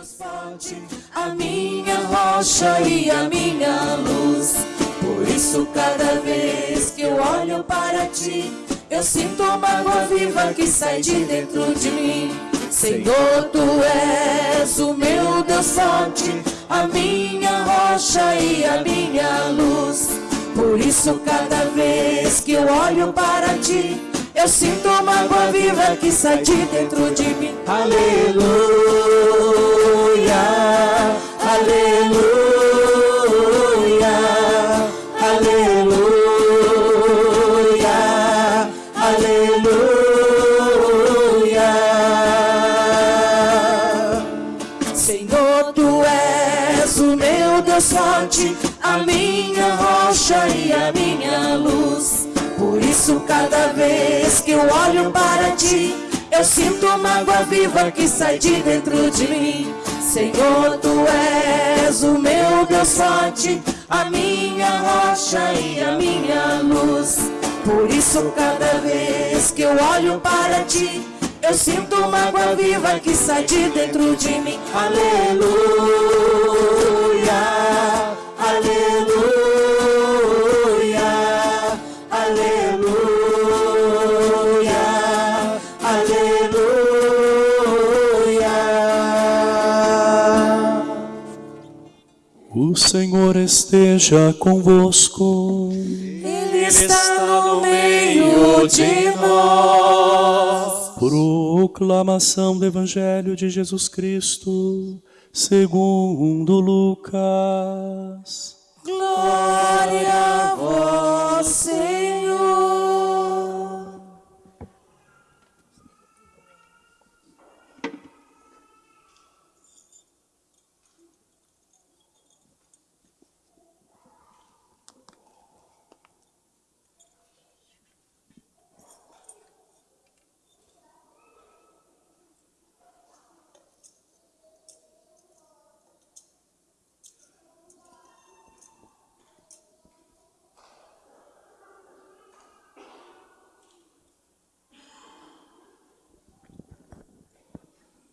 Deus forte, a minha rocha e a minha luz. Por isso, cada vez que eu olho para ti, eu sinto uma água viva que sai de dentro de mim. Senhor, tu és o meu Deus forte, a minha rocha e a minha luz. Por isso, cada vez que eu olho para ti, eu sinto uma água viva que sai de dentro de mim. Aleluia, a minha rocha e a minha luz. Por isso, cada vez que eu olho para ti, eu sinto uma água viva que sai de dentro de mim. Senhor, tu és o meu Deus forte, a minha rocha e a minha luz. Por isso, cada vez que eu olho para ti, eu sinto uma água viva que sai de dentro de mim. Aleluia, aleluia, O Senhor esteja convosco. Ele está no meio de nós. Proclamação do Evangelho de Jesus Cristo, segundo Lucas. Glória a vós, Senhor.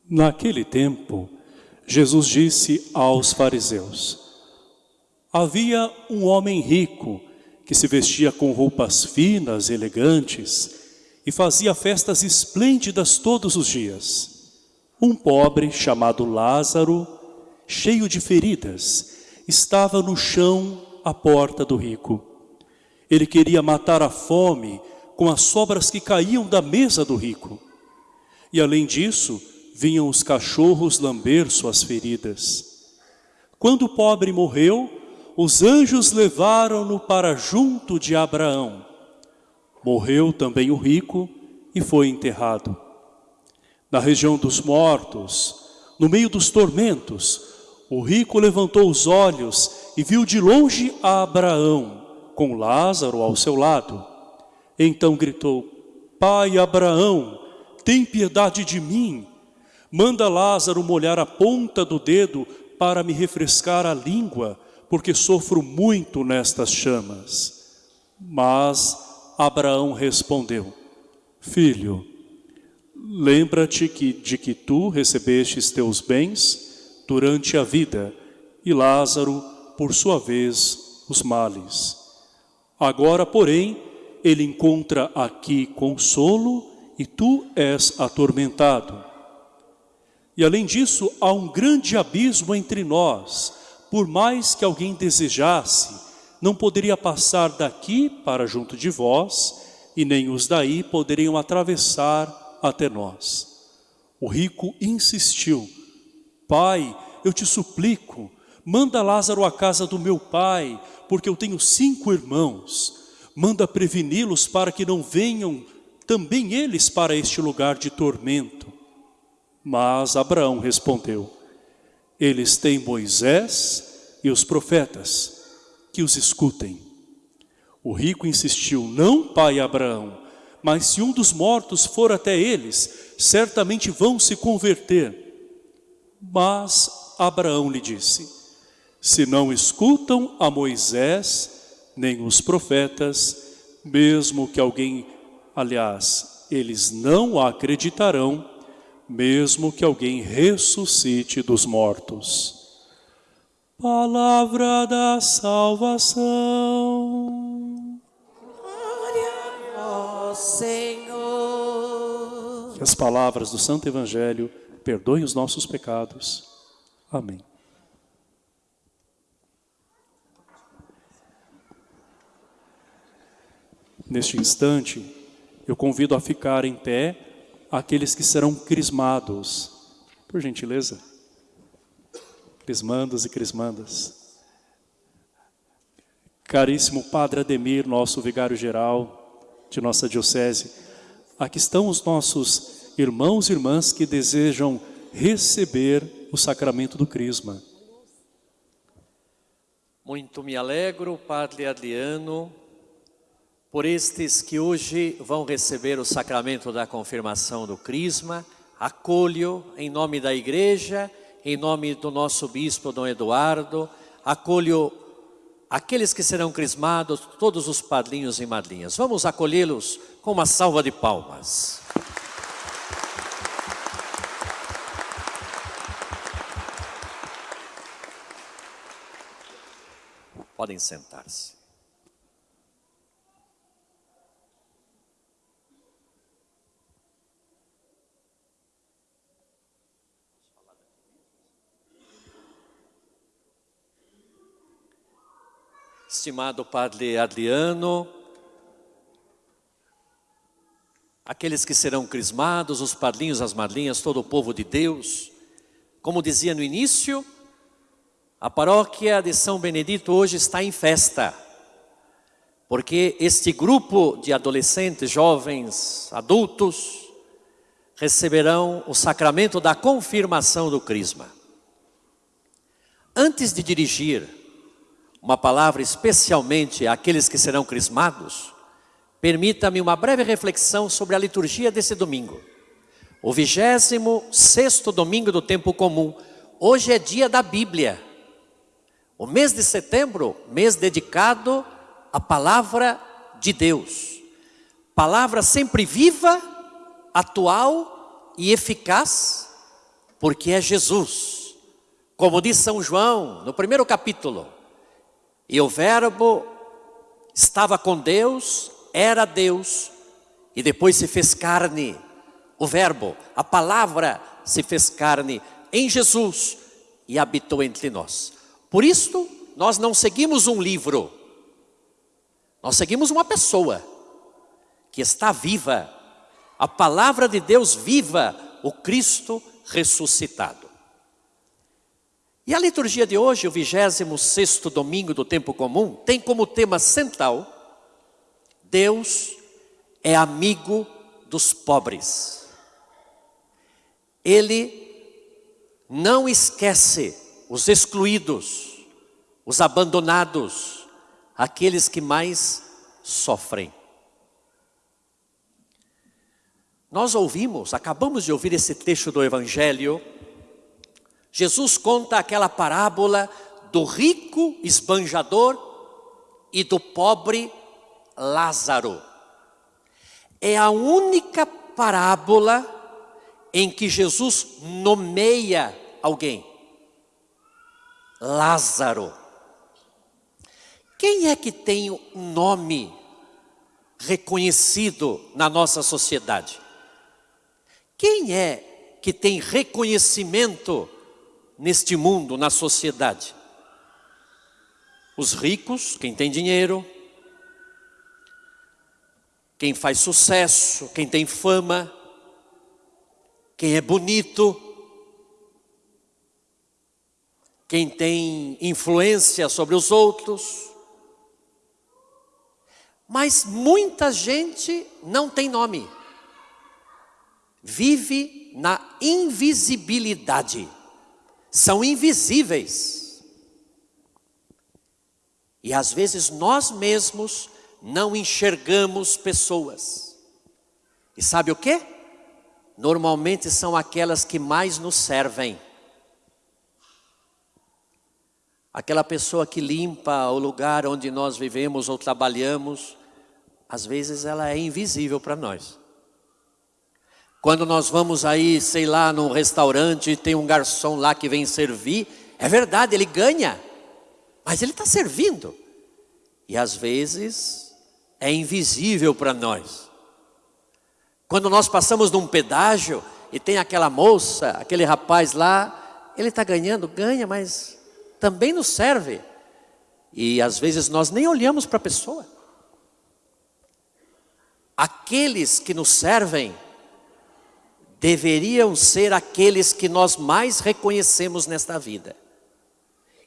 Naquele tempo, Jesus disse aos fariseus, Havia um homem rico que se vestia com roupas finas elegantes e fazia festas esplêndidas todos os dias. Um pobre chamado Lázaro, cheio de feridas, estava no chão à porta do rico. Ele queria matar a fome com as sobras que caíam da mesa do rico. E além disso, vinham os cachorros lamber suas feridas. Quando o pobre morreu, os anjos levaram-no para junto de Abraão. Morreu também o rico e foi enterrado. Na região dos mortos, no meio dos tormentos, o rico levantou os olhos e viu de longe a Abraão, com Lázaro ao seu lado. Então gritou, Pai Abraão, tem piedade de mim. Manda Lázaro molhar a ponta do dedo para me refrescar a língua, porque sofro muito nestas chamas. Mas Abraão respondeu, Filho, lembra-te que, de que tu recebestes teus bens durante a vida, e Lázaro, por sua vez, os males. Agora, porém, ele encontra aqui consolo e tu és atormentado. E além disso, há um grande abismo entre nós. Por mais que alguém desejasse, não poderia passar daqui para junto de vós, e nem os daí poderiam atravessar até nós. O rico insistiu, Pai, eu te suplico, manda Lázaro à casa do meu pai, porque eu tenho cinco irmãos. Manda preveni-los para que não venham também eles para este lugar de tormento. Mas Abraão respondeu, eles têm Moisés e os profetas, que os escutem. O rico insistiu, não, pai Abraão, mas se um dos mortos for até eles, certamente vão se converter. Mas Abraão lhe disse, se não escutam a Moisés, nem os profetas, mesmo que alguém, aliás, eles não acreditarão, mesmo que alguém ressuscite dos mortos. Palavra da salvação. Glória a vós, Senhor. Que as palavras do Santo Evangelho perdoem os nossos pecados. Amém. Neste instante, eu convido a ficar em pé aqueles que serão crismados. Por gentileza. Crismandos e crismandas. Caríssimo Padre Ademir, nosso vigário-geral de nossa diocese, aqui estão os nossos irmãos e irmãs que desejam receber o sacramento do crisma. Muito me alegro, Padre Adriano, por estes que hoje vão receber o sacramento da confirmação do Crisma, acolho em nome da igreja, em nome do nosso bispo Dom Eduardo, acolho aqueles que serão crismados, todos os padrinhos e madrinhas. Vamos acolhê-los com uma salva de palmas. Podem sentar-se. Estimado Padre Adriano, aqueles que serão crismados, os padrinhos, as madrinhas, todo o povo de Deus. Como dizia no início, a paróquia de São Benedito hoje está em festa, porque este grupo de adolescentes, jovens, adultos, receberão o sacramento da confirmação do crisma. Antes de dirigir uma palavra especialmente àqueles que serão crismados, permita-me uma breve reflexão sobre a liturgia desse domingo. O vigésimo sexto domingo do tempo comum. Hoje é dia da Bíblia. O mês de setembro, mês dedicado à palavra de Deus. Palavra sempre viva, atual e eficaz, porque é Jesus. Como diz São João, no primeiro capítulo, e o Verbo estava com Deus, era Deus, e depois se fez carne. O Verbo, a palavra se fez carne em Jesus e habitou entre nós. Por isso, nós não seguimos um livro, nós seguimos uma pessoa que está viva, a palavra de Deus viva, o Cristo ressuscitado. E a liturgia de hoje, o 26 domingo do tempo comum, tem como tema central Deus é amigo dos pobres. Ele não esquece os excluídos, os abandonados, aqueles que mais sofrem. Nós ouvimos, acabamos de ouvir esse texto do Evangelho Jesus conta aquela parábola do rico esbanjador e do pobre Lázaro. É a única parábola em que Jesus nomeia alguém. Lázaro. Quem é que tem um nome reconhecido na nossa sociedade? Quem é que tem reconhecimento neste mundo, na sociedade? Os ricos, quem tem dinheiro, quem faz sucesso, quem tem fama, quem é bonito, quem tem influência sobre os outros. Mas muita gente não tem nome, vive na invisibilidade são invisíveis. E às vezes nós mesmos não enxergamos pessoas. E sabe o que? Normalmente são aquelas que mais nos servem. Aquela pessoa que limpa o lugar onde nós vivemos ou trabalhamos, às vezes ela é invisível para nós. Quando nós vamos aí, sei lá, num restaurante, tem um garçom lá que vem servir, é verdade, ele ganha, mas ele está servindo. E às vezes é invisível para nós. Quando nós passamos num pedágio e tem aquela moça, aquele rapaz lá, ele está ganhando, ganha, mas também nos serve. E às vezes nós nem olhamos para a pessoa. Aqueles que nos servem deveriam ser aqueles que nós mais reconhecemos nesta vida.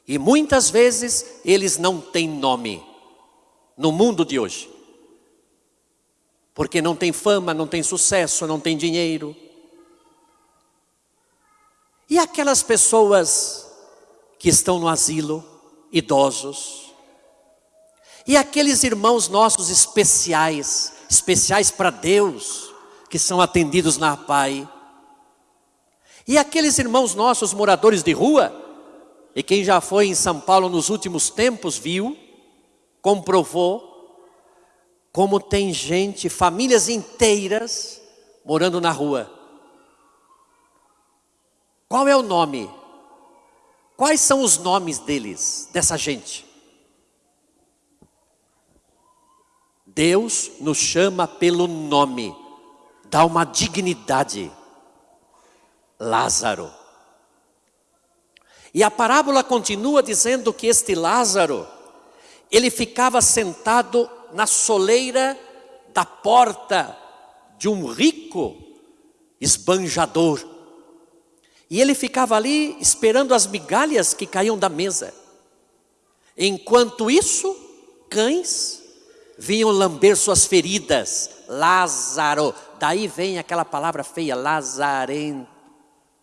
E muitas vezes eles não têm nome no mundo de hoje. Porque não tem fama, não tem sucesso, não tem dinheiro. E aquelas pessoas que estão no asilo, idosos. E aqueles irmãos nossos especiais, especiais para Deus, que são atendidos na Pai. E aqueles irmãos nossos moradores de rua, e quem já foi em São Paulo nos últimos tempos viu, comprovou, como tem gente, famílias inteiras, morando na rua. Qual é o nome? Quais são os nomes deles, dessa gente? Deus nos chama pelo nome dá uma dignidade. Lázaro. E a parábola continua dizendo que este Lázaro, ele ficava sentado na soleira da porta de um rico esbanjador. E ele ficava ali esperando as migalhas que caíam da mesa. Enquanto isso, cães vinham lamber suas feridas. Lázaro, Daí vem aquela palavra feia, lazarento.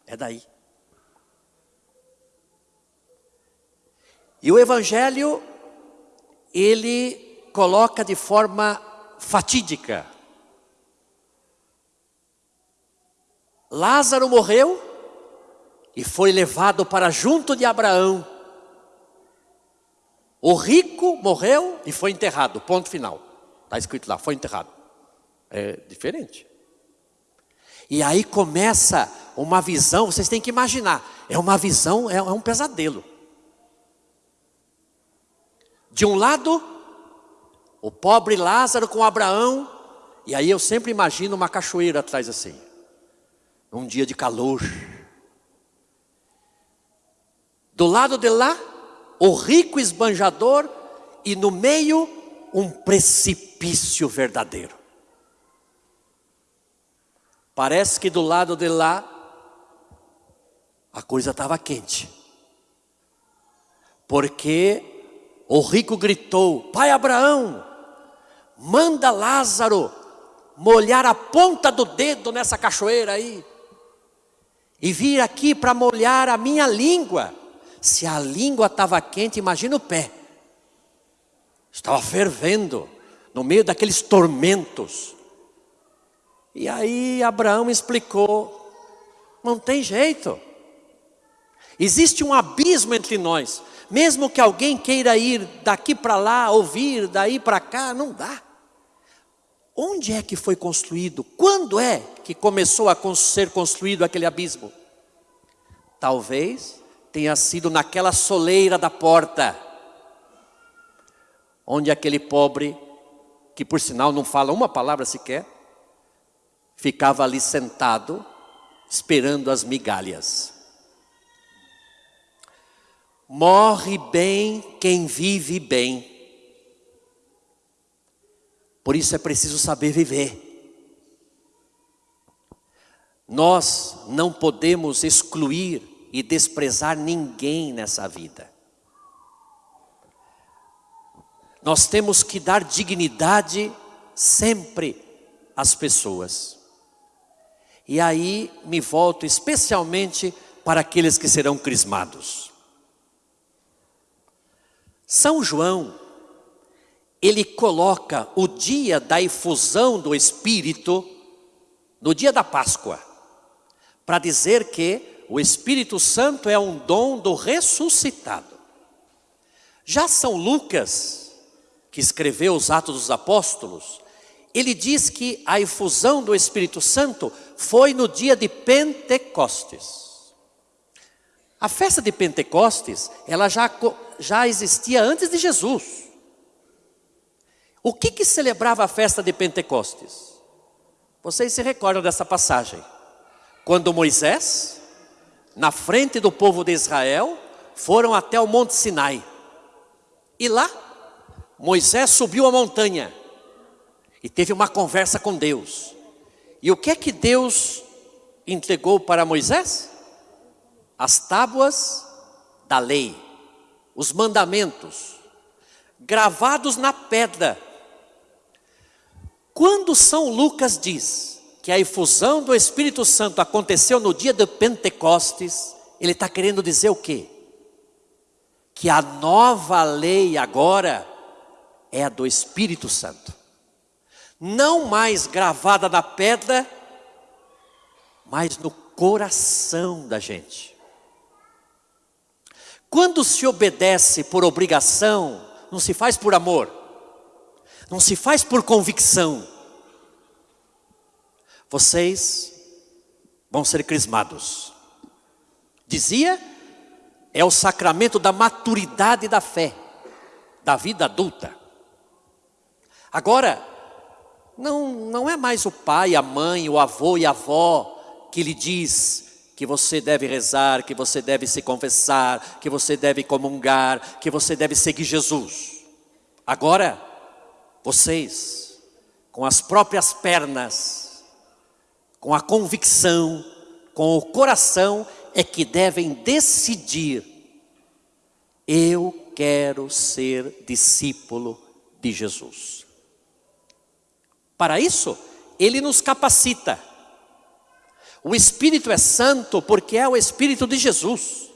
É daí. E o Evangelho, ele coloca de forma fatídica. Lázaro morreu e foi levado para junto de Abraão. O rico morreu e foi enterrado, ponto final. Está escrito lá, foi enterrado. É diferente. E aí começa uma visão, vocês têm que imaginar, é uma visão, é, é um pesadelo. De um lado, o pobre Lázaro com Abraão, e aí eu sempre imagino uma cachoeira atrás assim, num dia de calor. Do lado de lá, o rico esbanjador, e no meio, um precipício verdadeiro. Parece que do lado de lá a coisa estava quente. Porque o rico gritou: Pai Abraão, manda Lázaro molhar a ponta do dedo nessa cachoeira aí. E vir aqui para molhar a minha língua. Se a língua estava quente, imagina o pé. Estava fervendo no meio daqueles tormentos. E aí Abraão explicou: não tem jeito. Existe um abismo entre nós. Mesmo que alguém queira ir daqui para lá, ouvir daí para cá, não dá. Onde é que foi construído? Quando é que começou a ser construído aquele abismo? Talvez tenha sido naquela soleira da porta, onde aquele pobre, que por sinal não fala uma palavra sequer, ficava ali sentado, esperando as migalhas. Morre bem quem vive bem. Por isso é preciso saber viver. Nós não podemos excluir e desprezar ninguém nessa vida. Nós temos que dar dignidade sempre às pessoas. E aí me volto especialmente para aqueles que serão crismados. São João, ele coloca o dia da efusão do Espírito no dia da Páscoa, para dizer que o Espírito Santo é um dom do ressuscitado. Já São Lucas, que escreveu os Atos dos Apóstolos, ele diz que a efusão do Espírito Santo foi no dia de Pentecostes. A festa de Pentecostes, ela já, já existia antes de Jesus. O que que celebrava a festa de Pentecostes? Vocês se recordam dessa passagem? Quando Moisés, na frente do povo de Israel, foram até o Monte Sinai. E lá, Moisés subiu a montanha e teve uma conversa com Deus. E o que é que Deus entregou para Moisés? As tábuas da lei, os mandamentos, gravados na pedra. Quando São Lucas diz que a efusão do Espírito Santo aconteceu no dia de Pentecostes, ele está querendo dizer o quê? Que a nova lei agora é a do Espírito Santo não mais gravada na pedra, mas no coração da gente. Quando se obedece por obrigação, não se faz por amor, não se faz por convicção. Vocês vão ser crismados. Dizia, é o sacramento da maturidade da fé, da vida adulta. Agora, não, não é mais o pai, a mãe, o avô e a avó que lhe diz que você deve rezar, que você deve se confessar, que você deve comungar, que você deve seguir Jesus. Agora, vocês, com as próprias pernas, com a convicção, com o coração, é que devem decidir: eu quero ser discípulo de Jesus. Para isso, ele nos capacita. O Espírito é santo porque é o Espírito de Jesus.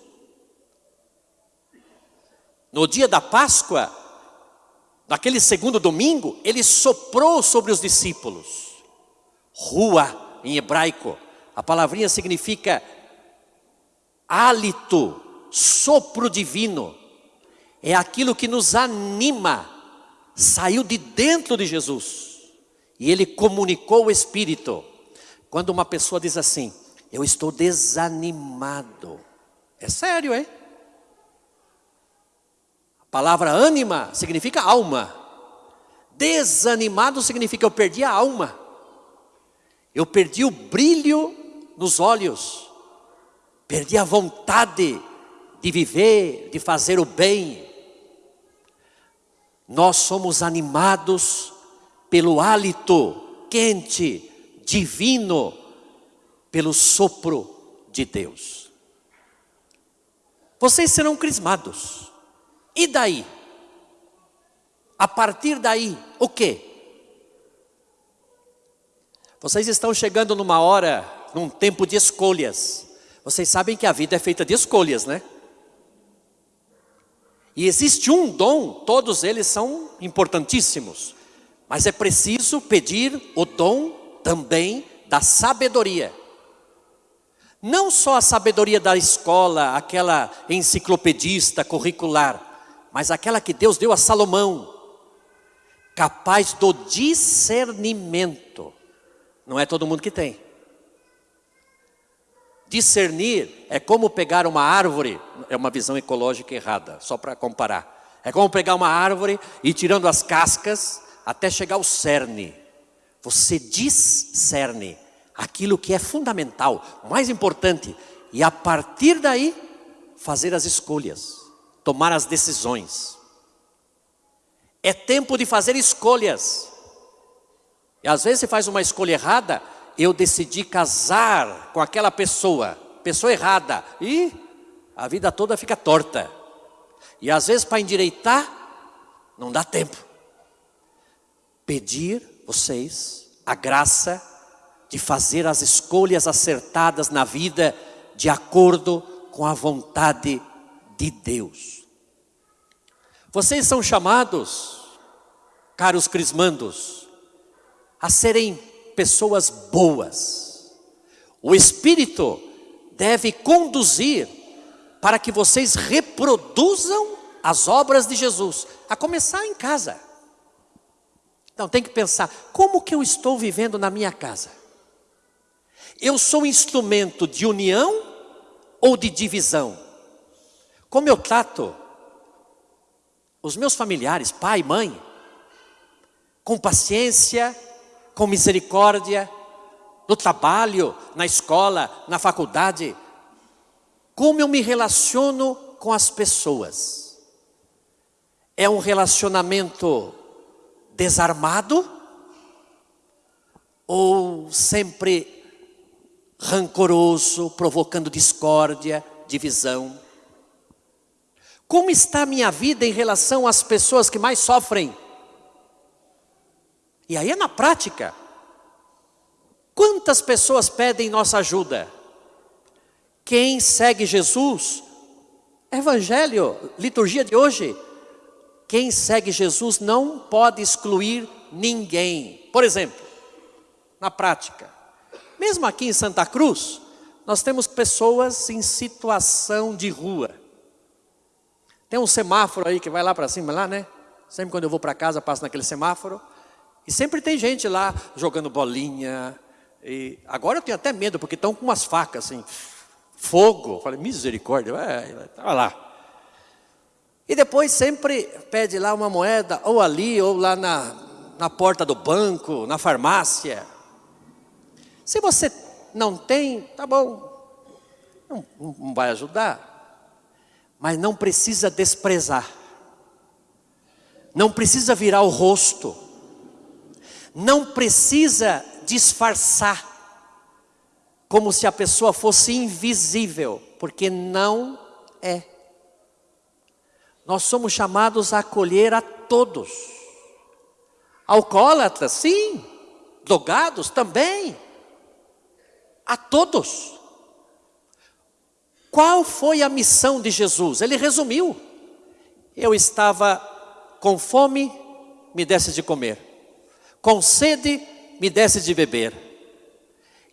No dia da Páscoa, naquele segundo domingo, ele soprou sobre os discípulos. Rua, em hebraico, a palavrinha significa hálito, sopro divino. É aquilo que nos anima, saiu de dentro de Jesus. E ele comunicou o Espírito. Quando uma pessoa diz assim, eu estou desanimado. É sério, hein? A palavra ânima significa alma. Desanimado significa eu perdi a alma. Eu perdi o brilho nos olhos. Perdi a vontade de viver, de fazer o bem. Nós somos animados pelo hálito quente, divino, pelo sopro de Deus. Vocês serão crismados. E daí? A partir daí, o quê? Vocês estão chegando numa hora, num tempo de escolhas. Vocês sabem que a vida é feita de escolhas, né? E existe um dom, todos eles são importantíssimos. Mas é preciso pedir o dom também da sabedoria. Não só a sabedoria da escola, aquela enciclopedista curricular, mas aquela que Deus deu a Salomão, capaz do discernimento. Não é todo mundo que tem. Discernir é como pegar uma árvore, é uma visão ecológica errada, só para comparar. É como pegar uma árvore e tirando as cascas até chegar ao cerne. Você discerne aquilo que é fundamental, mais importante, e a partir daí fazer as escolhas, tomar as decisões. É tempo de fazer escolhas. E às vezes você faz uma escolha errada, eu decidi casar com aquela pessoa, pessoa errada, e a vida toda fica torta. E às vezes para endireitar, não dá tempo pedir vocês a graça de fazer as escolhas acertadas na vida de acordo com a vontade de Deus. Vocês são chamados, caros crismandos, a serem pessoas boas. O Espírito deve conduzir para que vocês reproduzam as obras de Jesus, a começar em casa. Então tem que pensar, como que eu estou vivendo na minha casa? Eu sou instrumento de união ou de divisão? Como eu trato os meus familiares, pai, mãe, com paciência, com misericórdia, no trabalho, na escola, na faculdade, como eu me relaciono com as pessoas. É um relacionamento desarmado ou sempre rancoroso, provocando discórdia, divisão? Como está a minha vida em relação às pessoas que mais sofrem? E aí é na prática. Quantas pessoas pedem nossa ajuda? Quem segue Jesus, Evangelho, liturgia de hoje, quem segue Jesus não pode excluir ninguém. Por exemplo, na prática, mesmo aqui em Santa Cruz, nós temos pessoas em situação de rua. Tem um semáforo aí que vai lá para cima, lá, né? Sempre quando eu vou para casa, passo naquele semáforo. E sempre tem gente lá jogando bolinha. E agora eu tenho até medo, porque estão com umas facas assim, fogo. Eu falei, misericórdia, estava lá. E depois sempre pede lá uma moeda, ou ali, ou lá na, na porta do banco, na farmácia. Se você não tem, tá bom, não, não vai ajudar. Mas não precisa desprezar. Não precisa virar o rosto não precisa disfarçar, como se a pessoa fosse invisível, porque não é. Nós somos chamados a acolher a todos. Alcoólatras, sim. Drogados também. A todos. Qual foi a missão de Jesus? Ele resumiu. Eu estava com fome, me desse de comer com sede me desse de beber.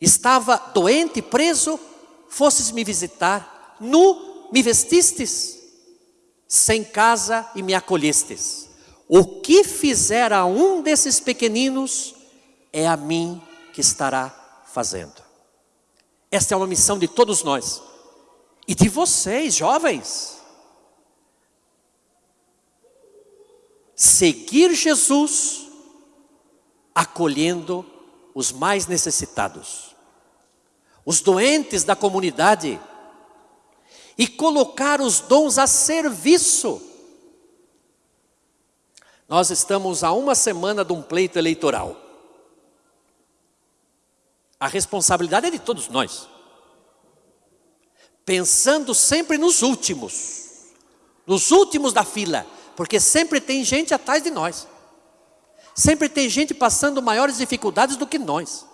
Estava doente, preso, fosses me visitar, nu me vestistes, sem casa e me acolhestes. O que fizer a um desses pequeninos, é a mim que estará fazendo. Esta é uma missão de todos nós. E de vocês, jovens. Seguir Jesus acolhendo os mais necessitados, os doentes da comunidade, e colocar os dons a serviço. Nós estamos a uma semana de um pleito eleitoral. A responsabilidade é de todos nós. Pensando sempre nos últimos, nos últimos da fila, porque sempre tem gente atrás de nós. Sempre tem gente passando maiores dificuldades do que nós.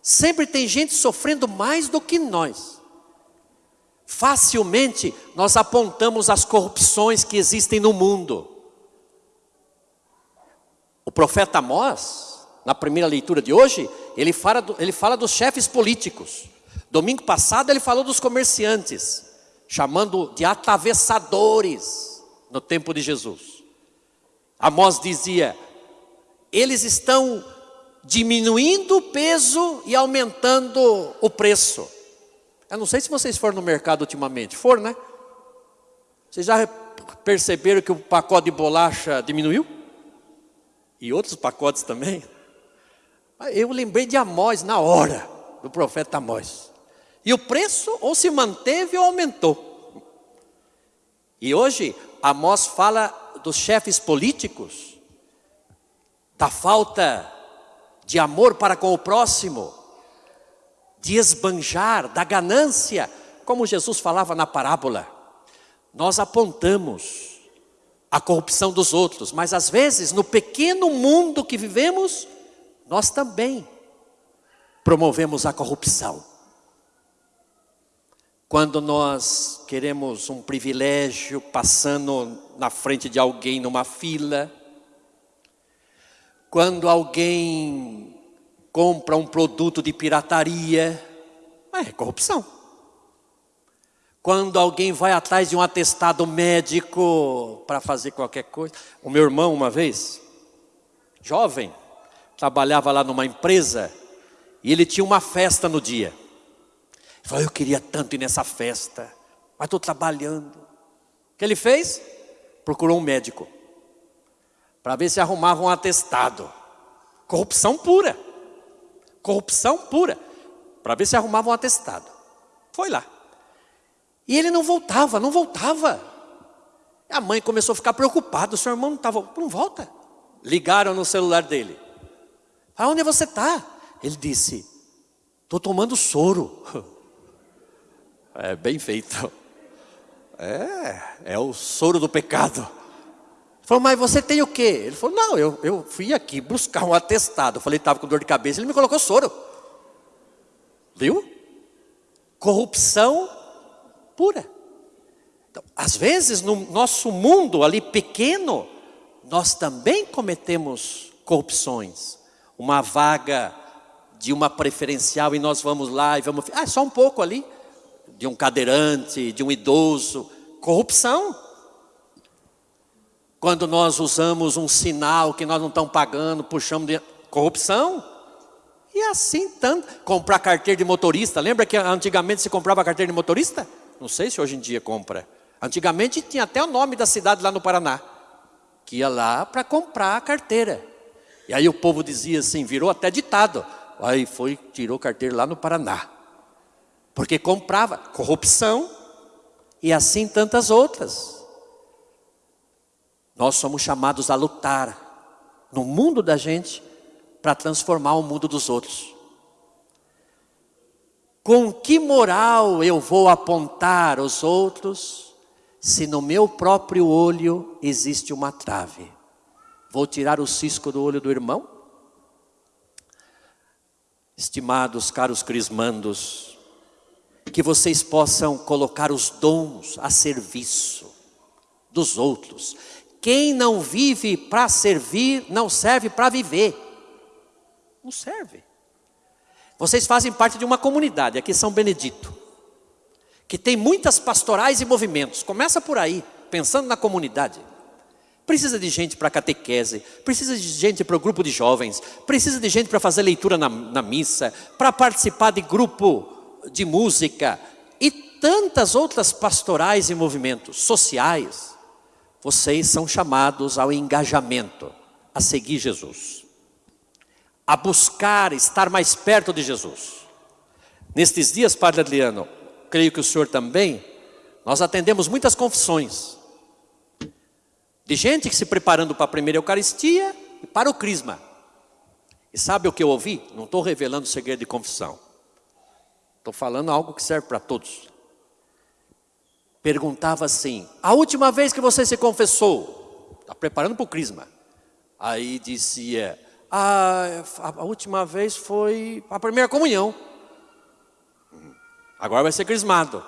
Sempre tem gente sofrendo mais do que nós. Facilmente nós apontamos as corrupções que existem no mundo. O profeta Amós, na primeira leitura de hoje, ele fala, do, ele fala dos chefes políticos. Domingo passado ele falou dos comerciantes, chamando de atravessadores no tempo de Jesus. Amós dizia: eles estão diminuindo o peso e aumentando o preço. Eu não sei se vocês foram no mercado ultimamente. Foram, né? Vocês já perceberam que o pacote de bolacha diminuiu? E outros pacotes também? Eu lembrei de Amós na hora, do profeta Amós. E o preço ou se manteve ou aumentou. E hoje, Amós fala dos chefes políticos da falta de amor para com o próximo, de esbanjar, da ganância, como Jesus falava na parábola. Nós apontamos a corrupção dos outros, mas às vezes no pequeno mundo que vivemos, nós também promovemos a corrupção. Quando nós queremos um privilégio passando na frente de alguém numa fila, quando alguém compra um produto de pirataria, é corrupção. Quando alguém vai atrás de um atestado médico para fazer qualquer coisa. O meu irmão, uma vez, jovem, trabalhava lá numa empresa e ele tinha uma festa no dia. Ele falou, eu queria tanto ir nessa festa, mas estou trabalhando. O que ele fez? Procurou um médico para ver se arrumava um atestado. Corrupção pura. Corrupção pura. Para ver se arrumava um atestado. Foi lá. E ele não voltava, não voltava. A mãe começou a ficar preocupada. O seu irmão não estava, não volta. Ligaram no celular dele. Aonde você está? Ele disse, estou tomando soro. É bem feito. É, é o soro do pecado. Falou, mas você tem o quê? Ele falou, não, eu, eu fui aqui buscar um atestado. Eu falei, estava com dor de cabeça, ele me colocou soro. Viu? Corrupção pura. Então, às vezes, no nosso mundo ali pequeno, nós também cometemos corrupções. Uma vaga de uma preferencial e nós vamos lá e vamos. Ah, só um pouco ali. De um cadeirante, de um idoso. Corrupção. Quando nós usamos um sinal que nós não estamos pagando, puxamos de. Corrupção. E assim tanto. Comprar carteira de motorista. Lembra que antigamente se comprava carteira de motorista? Não sei se hoje em dia compra. Antigamente tinha até o nome da cidade lá no Paraná. Que ia lá para comprar a carteira. E aí o povo dizia assim, virou até ditado. Aí foi, tirou carteira lá no Paraná. Porque comprava corrupção e assim tantas outras. Nós somos chamados a lutar no mundo da gente para transformar o mundo dos outros. Com que moral eu vou apontar os outros se no meu próprio olho existe uma trave? Vou tirar o cisco do olho do irmão? Estimados caros crismandos, que vocês possam colocar os dons a serviço dos outros. Quem não vive para servir, não serve para viver. Não serve. Vocês fazem parte de uma comunidade, aqui São Benedito, que tem muitas pastorais e movimentos. Começa por aí, pensando na comunidade. Precisa de gente para catequese, precisa de gente para o grupo de jovens, precisa de gente para fazer leitura na, na missa, para participar de grupo de música e tantas outras pastorais e movimentos sociais. Vocês são chamados ao engajamento, a seguir Jesus a buscar estar mais perto de Jesus. Nestes dias, Padre Adriano, creio que o senhor também, nós atendemos muitas confissões. De gente que se preparando para a primeira Eucaristia e para o Crisma. E sabe o que eu ouvi? Não estou revelando segredo de confissão. Estou falando algo que serve para todos. Perguntava assim, a última vez que você se confessou, está preparando para o Crisma. Aí dizia, a, a, última vez foi a primeira comunhão. Agora vai ser crismado.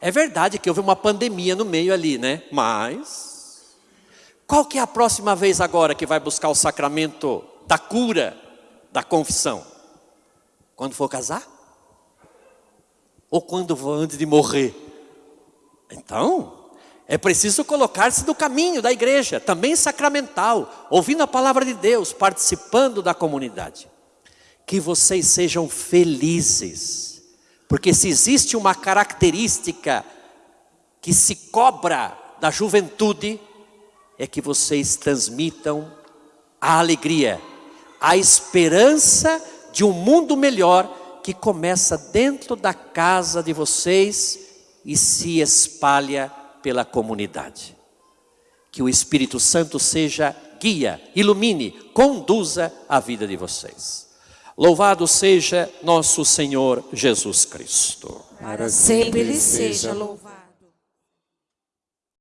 É verdade que houve uma pandemia no meio ali, né? Mas qual que é a próxima vez agora que vai buscar o sacramento da cura, da confissão? Quando for casar? Ou quando for antes de morrer? Então, é preciso colocar-se no caminho da igreja, também sacramental, ouvindo a palavra de Deus, participando da comunidade. Que vocês sejam felizes, porque se existe uma característica que se cobra da juventude, é que vocês transmitam a alegria, a esperança de um mundo melhor que começa dentro da casa de vocês e se espalha pela comunidade. Que o Espírito Santo seja guia, ilumine, conduza a vida de vocês. Louvado seja nosso Senhor Jesus Cristo. Para sempre Ele seja louvado.